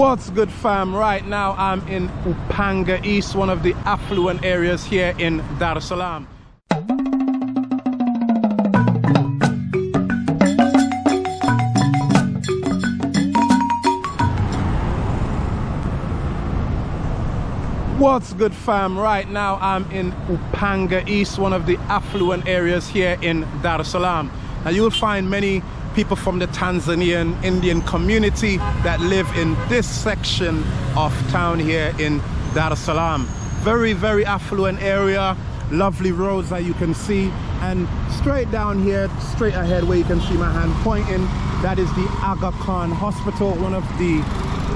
What's good fam? Right now I'm in Upanga East, one of the affluent areas here in Dar es Salaam. What's good fam? Right now I'm in Upanga East, one of the affluent areas here in Dar es Salaam. Now you'll find many people from the Tanzanian Indian community that live in this section of town here in Dar es Salaam. Very, very affluent area, lovely roads that you can see. And straight down here, straight ahead where you can see my hand pointing, that is the Aga Khan Hospital, one of the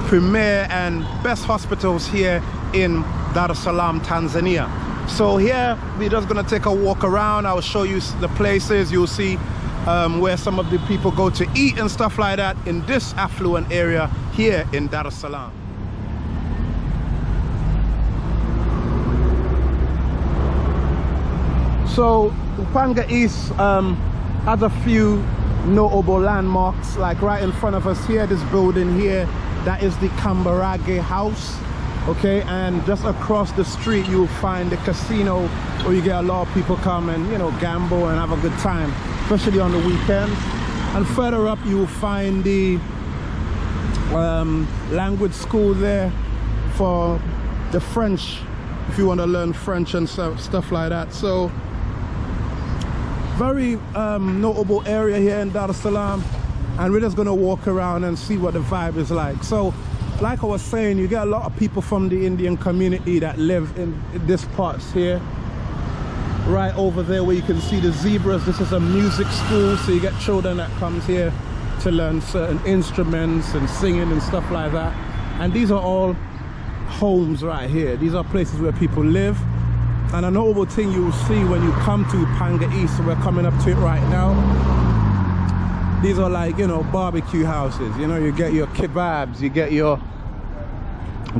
premier and best hospitals here in Dar es Salaam, Tanzania. So here, we're just gonna take a walk around. I'll show you the places. You'll see um, where some of the people go to eat and stuff like that in this affluent area here in Dar es Salaam. So Upanga East um, has a few notable landmarks like right in front of us here this building here that is the Kambarage house okay and just across the street you'll find the casino where you get a lot of people come and you know gamble and have a good time especially on the weekends. And further up you will find the um, language school there for the French if you want to learn French and stuff, stuff like that. So very um, notable area here in Dar es Salaam. And we're just gonna walk around and see what the vibe is like. So like I was saying you get a lot of people from the Indian community that live in this parts here right over there where you can see the zebras. This is a music school so you get children that comes here to learn certain instruments and singing and stuff like that. And these are all homes right here. These are places where people live. And a notable thing you will see when you come to Panga East we're coming up to it right now. These are like you know barbecue houses. You know you get your kebabs you get your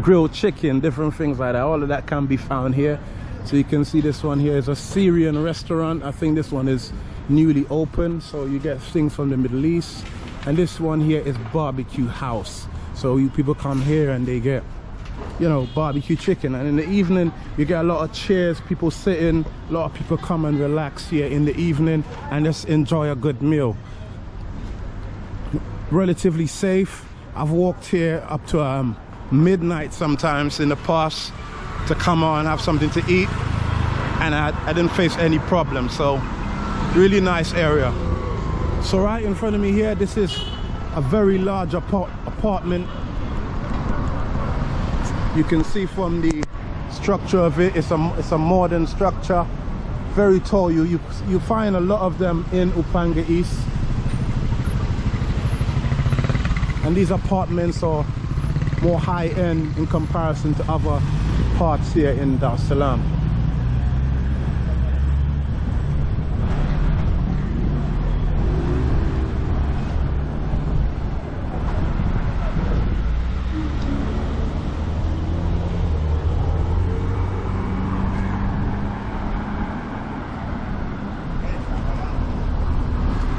grilled chicken different things like that. All of that can be found here so you can see this one here is a syrian restaurant. I think this one is newly open so you get things from the middle east. And this one here is barbecue house. So you people come here and they get you know barbecue chicken. And in the evening you get a lot of chairs people sitting a lot of people come and relax here in the evening and just enjoy a good meal. Relatively safe. I've walked here up to um, midnight sometimes in the past to come on have something to eat and I, I didn't face any problems. So really nice area. So right in front of me here. This is a very large apart apartment. You can see from the structure of it it's a it's a modern structure. Very tall. You you you find a lot of them in upanga east. And these apartments are more high-end in comparison to other parts here in Dar Salaam.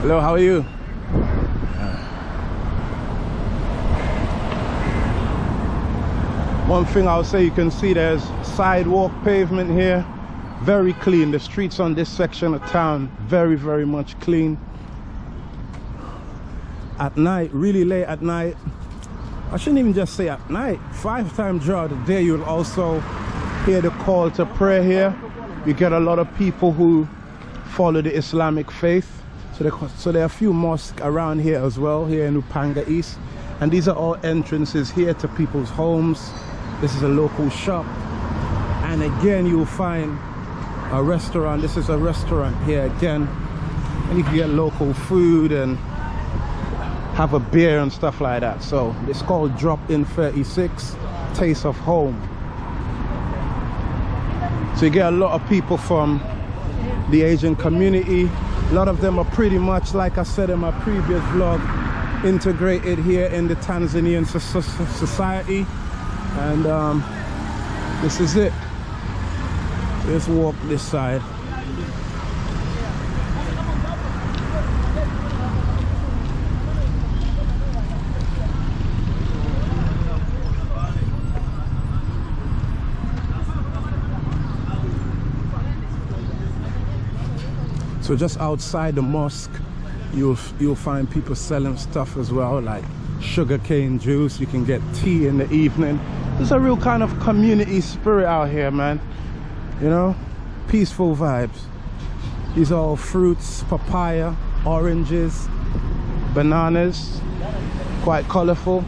Hello, how are you? One thing i'll say you can see there's sidewalk pavement here. Very clean. The streets on this section of town very very much clean. At night really late at night. I shouldn't even just say at night. Five times throughout the day you'll also hear the call to prayer here. You get a lot of people who follow the islamic faith. So there, so there are a few mosques around here as well here in upanga east. And these are all entrances here to people's homes this is a local shop. And again you'll find a restaurant. This is a restaurant here again. And you can get local food and have a beer and stuff like that. So it's called drop in 36 taste of home. So you get a lot of people from the asian community. A lot of them are pretty much like i said in my previous vlog integrated here in the tanzanian society and um, this is it let's walk this side So just outside the mosque, you'll you'll find people selling stuff as well, like sugarcane juice. You can get tea in the evening. There's a real kind of community spirit out here, man. You know, peaceful vibes. These are all fruits, papaya, oranges, bananas, quite colorful.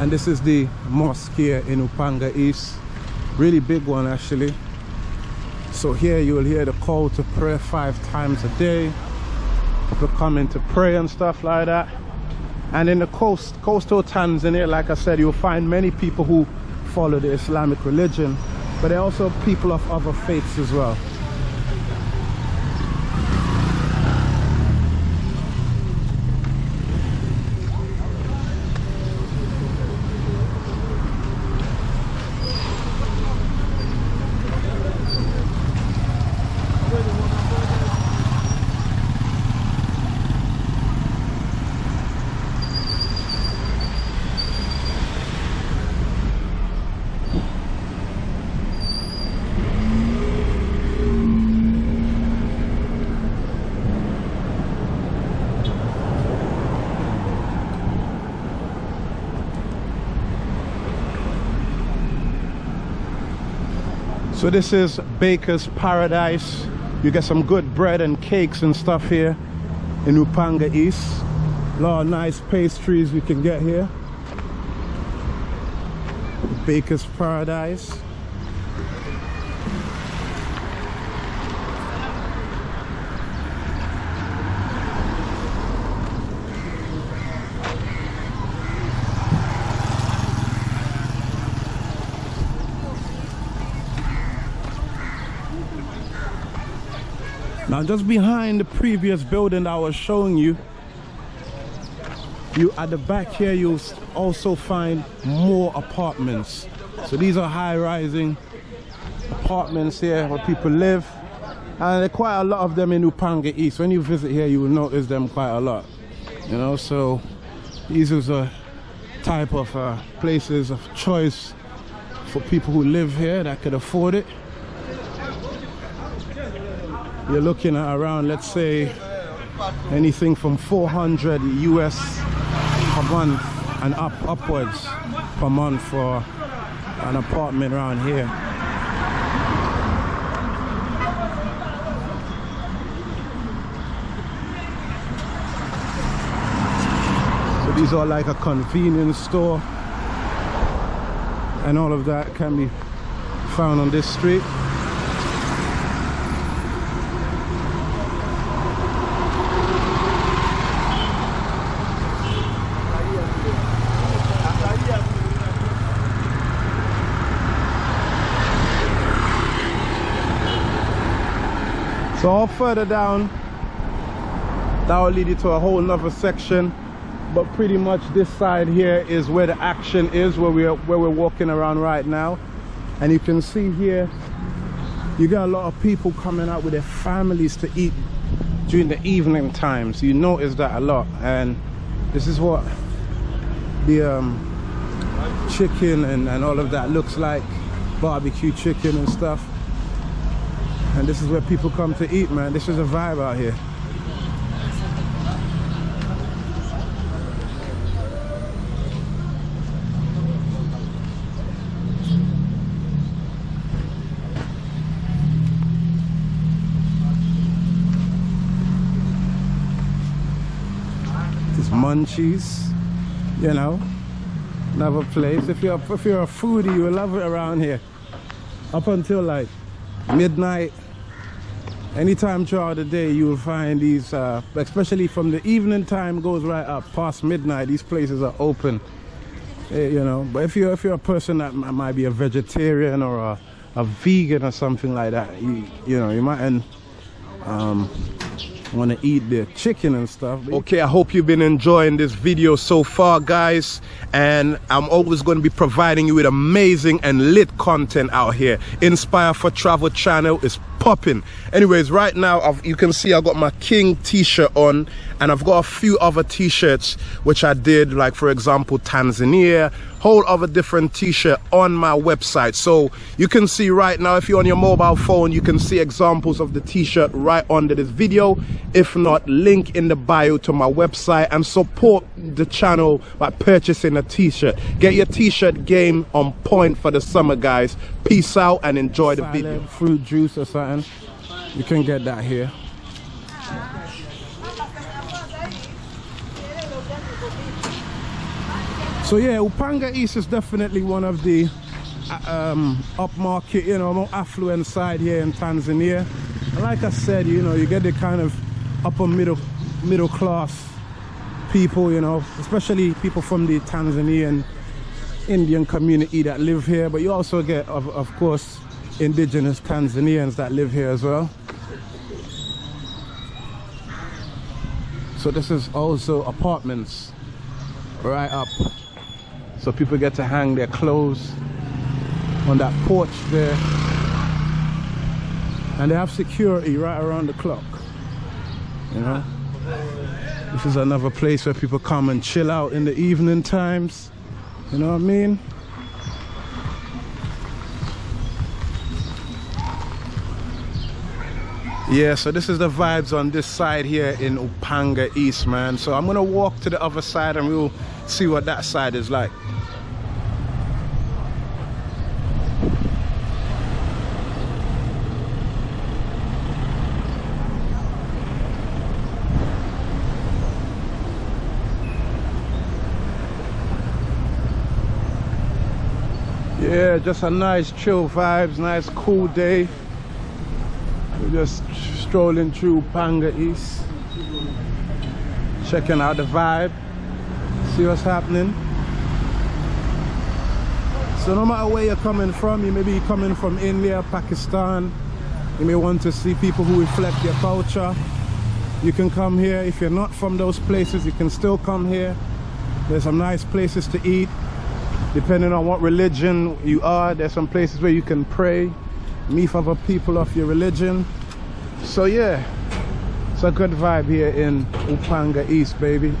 And this is the mosque here in Upanga East. Really big one actually. So here you will hear the call to prayer five times a day. People coming to pray and stuff like that. And in the coast coastal here like I said you'll find many people who follow the Islamic religion but there are also people of other faiths as well so this is baker's paradise. You get some good bread and cakes and stuff here in upanga east. A lot of nice pastries we can get here. Baker's paradise now just behind the previous building I was showing you you at the back here you'll also find more apartments. So these are high-rising apartments here where people live. And there are quite a lot of them in Upanga East. When you visit here you will notice them quite a lot you know? So these are the type of uh, places of choice for people who live here that could afford it you're looking at around let's say anything from 400 US per month and up upwards per month for an apartment around here. So these are like a convenience store and all of that can be found on this street so all further down that will lead you to a whole nother section. But pretty much this side here is where the action is where we're where we're walking around right now. And you can see here you got a lot of people coming out with their families to eat during the evening times. You notice that a lot. And this is what the um, chicken and, and all of that looks like. Barbecue chicken and stuff and this is where people come to eat man. This is a vibe out here. This munchies you know. Another place. If you're if you're a foodie you will love it around here. Up until like midnight anytime throughout the day you will find these uh, especially from the evening time goes right up past midnight. These places are open. Eh, you know but if you're if you're a person that might be a vegetarian or a, a vegan or something like that you you know you might um, want to eat the chicken and stuff okay i hope you've been enjoying this video so far guys. And i'm always going to be providing you with amazing and lit content out here. Inspire for travel channel is popping. Anyways, right now I've, you can see I got my King t-shirt on and I've got a few other t-shirts which I did like for example Tanzania, whole other different t-shirt on my website. So you can see right now if you're on your mobile phone you can see examples of the t-shirt right under this video. If not, link in the bio to my website and support the channel by purchasing a t-shirt. Get your t-shirt game on point for the summer guys. Peace out and enjoy the video. Fruit juice or something. You can get that here. So yeah, Upanga East is definitely one of the uh, um, upmarket, you know, more affluent side here in Tanzania. And like I said, you know, you get the kind of upper middle middle class people, you know, especially people from the Tanzanian Indian community that live here. But you also get, of, of course, indigenous Tanzanians that live here as well. So this is also apartments right up. So people get to hang their clothes on that porch there. And they have security right around the clock. You know? This is another place where people come and chill out in the evening times. You know what I mean? yeah so this is the vibes on this side here in upanga east man so i'm gonna walk to the other side and we'll see what that side is like. Yeah just a nice chill vibes nice cool day. We're just strolling through Panga East checking out the vibe see what's happening. So no matter where you're coming from you may be coming from India Pakistan. You may want to see people who reflect your culture. You can come here. If you're not from those places you can still come here. There's some nice places to eat. Depending on what religion you are there's some places where you can pray meet other people of your religion. So yeah it's a good vibe here in upanga east baby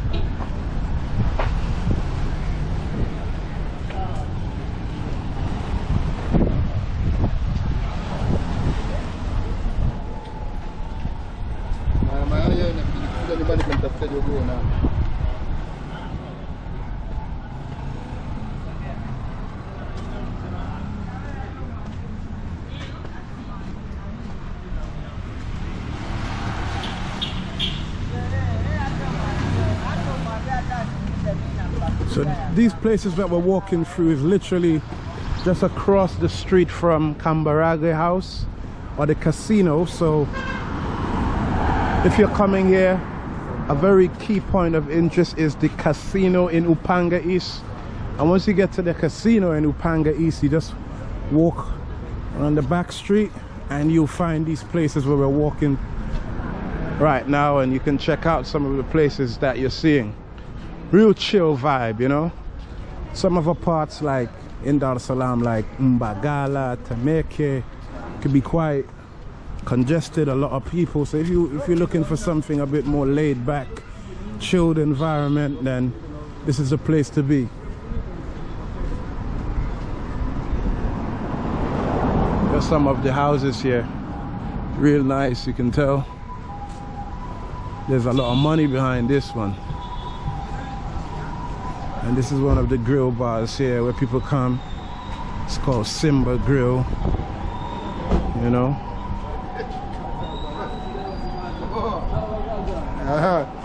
These places that we're walking through is literally just across the street from Kambarage House or the casino. So if you're coming here, a very key point of interest is the casino in Upanga East. And once you get to the casino in Upanga East, you just walk on the back street and you'll find these places where we're walking right now and you can check out some of the places that you're seeing real chill vibe you know? Some of the parts like in Dar Salaam like Mbagala, Temeke could be quite congested a lot of people. So if you if you're looking for something a bit more laid back chilled environment then this is a place to be. There's some of the houses here. Real nice you can tell. There's a lot of money behind this one and this is one of the grill bars here where people come. It's called Simba Grill. You know uh -huh.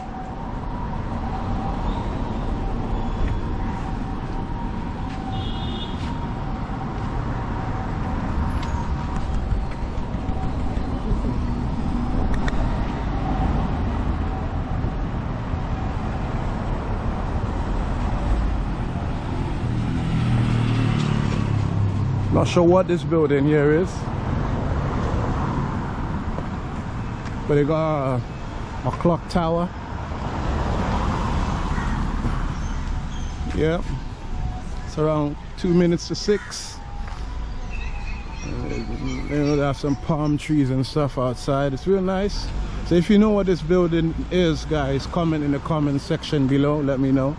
Not sure what this building here is. But they got a, a clock tower. Yep. It's around two minutes to six. Uh, know, there are some palm trees and stuff outside. It's real nice. So if you know what this building is, guys, comment in the comment section below. Let me know.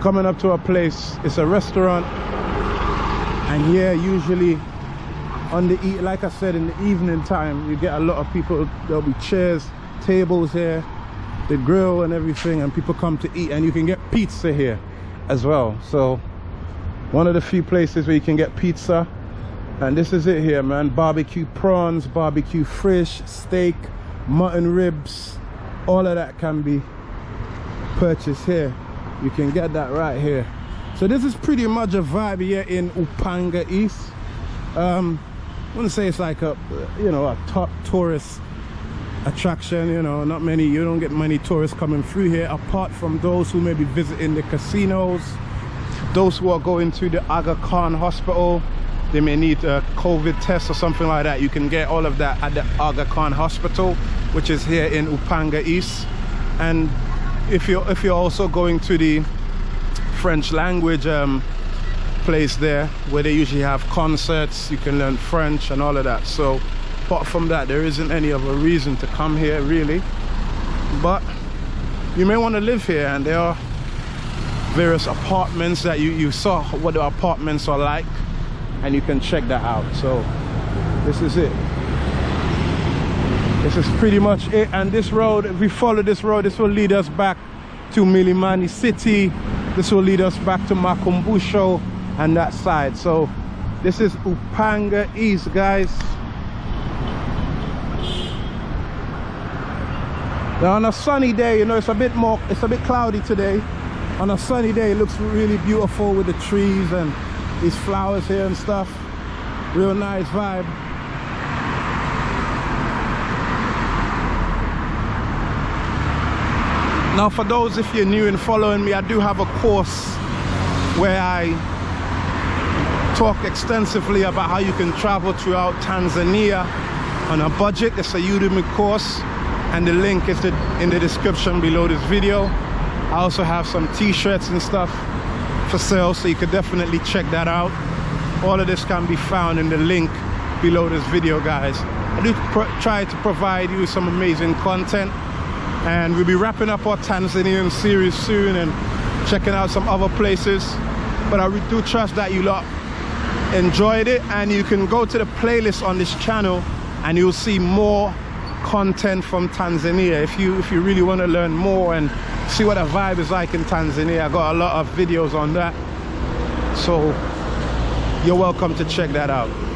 Coming up to a place, it's a restaurant. And here usually on the eat like I said in the evening time you get a lot of people there'll be chairs tables here the grill and everything and people come to eat and you can get pizza here as well so one of the few places where you can get pizza and this is it here man barbecue prawns barbecue fish steak mutton ribs all of that can be purchased here you can get that right here so this is pretty much a vibe here in upanga east um I wouldn't say it's like a, you know, a top tourist attraction, you know, not many, you don't get many tourists coming through here apart from those who may be visiting the casinos, those who are going to the Aga Khan hospital, they may need a COVID test or something like that. You can get all of that at the Aga Khan hospital, which is here in Upanga East. And if you're, if you're also going to the French language um, place there where they usually have concerts you can learn french and all of that. So apart from that there isn't any other reason to come here really. But you may want to live here and there are various apartments that you you saw what the apartments are like and you can check that out. So this is it this is pretty much it and this road if we follow this road this will lead us back to Mlimani City. This will lead us back to Makumbusho and that side. So this is upanga east guys. Now on a sunny day you know it's a bit more it's a bit cloudy today. On a sunny day it looks really beautiful with the trees and these flowers here and stuff. Real nice vibe now for those if you're new and following me i do have a course where i talk extensively about how you can travel throughout Tanzania on a budget. It's a Udemy course and the link is in the description below this video. I also have some t-shirts and stuff for sale so you can definitely check that out. All of this can be found in the link below this video guys. I do try to provide you with some amazing content and we'll be wrapping up our Tanzanian series soon and checking out some other places. But I do trust that you lot enjoyed it. And you can go to the playlist on this channel and you'll see more content from Tanzania. If you if you really want to learn more and see what the vibe is like in Tanzania I got a lot of videos on that. So you're welcome to check that out